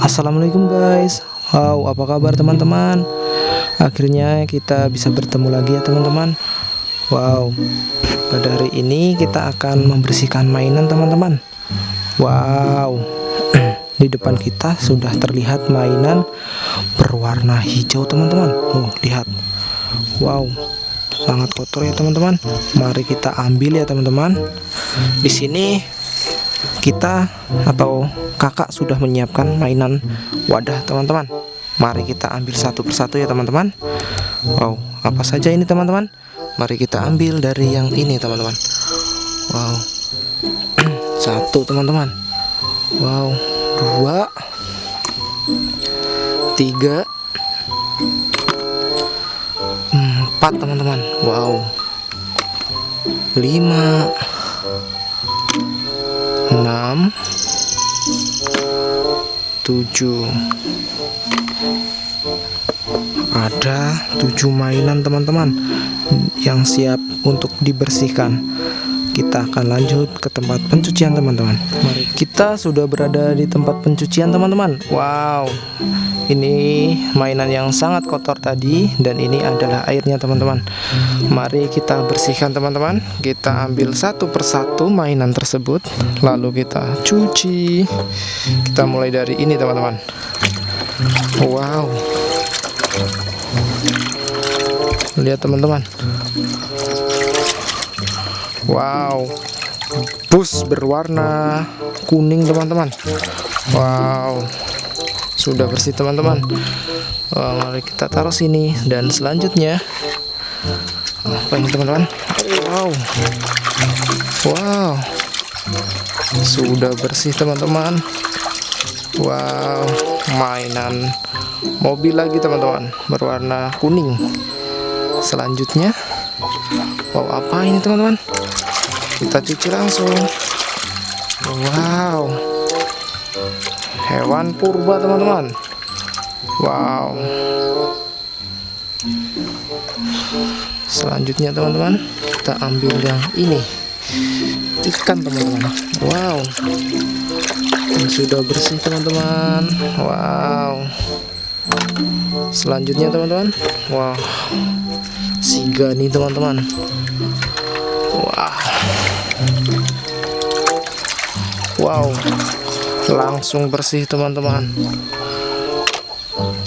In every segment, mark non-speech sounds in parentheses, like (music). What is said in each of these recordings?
Assalamualaikum guys. Wow apa kabar teman-teman? Akhirnya kita bisa bertemu lagi ya teman-teman. Wow Pada hari ini kita akan membersihkan mainan teman-teman. Wow (clears throat) Di depan kita sudah terlihat mainan berwarna hijau teman-teman. Oh lihat. Wow sangat kotor ya teman-teman. Mari kita ambil ya teman-teman. Di sini kita atau kakak sudah menyiapkan mainan wadah teman-teman. Mari kita ambil satu persatu ya teman-teman. Wow apa saja ini teman-teman? Mari kita ambil dari yang ini teman-teman. Wow. (clears throat) Satu teman-teman. Wow dua tiga empat teman-teman. Wow. Lima enam tujuh. Ada tujuh mainan teman-teman yang siap untuk dibersihkan kita akan lanjut ke tempat pencucian teman-teman. Mari. Kita sudah berada di tempat pencucian teman-teman. Wow. Ini mainan yang sangat kotor tadi dan ini adalah airnya teman-teman. Mari kita bersihkan teman-teman. Kita ambil satu persatu mainan tersebut lalu kita cuci. Kita mulai dari ini teman-teman. Wow. Lihat teman-teman wow. Bus berwarna kuning teman-teman. Wow. Sudah bersih teman-teman. Mari kita taruh sini. Dan selanjutnya apa ini teman-teman? Wow. Wow. Sudah bersih teman-teman. Wow. Mainan mobil lagi teman-teman. Berwarna kuning. Selanjutnya wow apa ini teman-teman? Kita cuci langsung. Wow. Hewan purba teman-teman. Wow. Selanjutnya teman-teman kita ambil yang ini. Ikan teman-teman. Wow. Yang sudah bersih teman-teman. Wow. Selanjutnya teman-teman. Wow siga nih teman-teman wow wow. Langsung bersih teman-teman.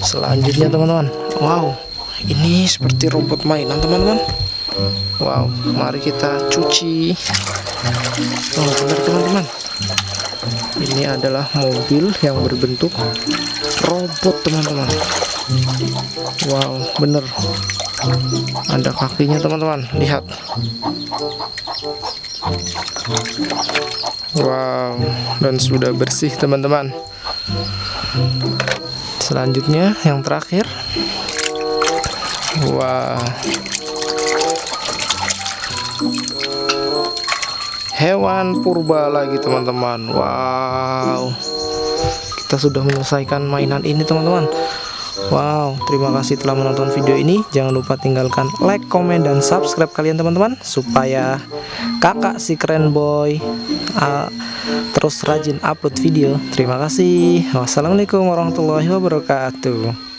Selanjutnya teman-teman. Wow. Ini seperti rumput mainan teman-teman. Wow. Mari kita cuci. Oh benar teman-teman. Ini adalah mobil yang berbentuk robot teman-teman. Wow bener ada kakinya teman-teman. Lihat. Wow dan sudah bersih teman-teman. Selanjutnya yang terakhir. Wow. Hewan purba lagi teman-teman. Wow. Kita sudah menyelesaikan mainan ini teman-teman Wow, terima kasih telah menonton video ini. Jangan lupa tinggalkan like, komen, dan subscribe kalian teman-teman supaya kakak si keren boy uh, terus rajin upload video. Terima kasih. Wassalamualaikum warahmatullahi wabarakatuh.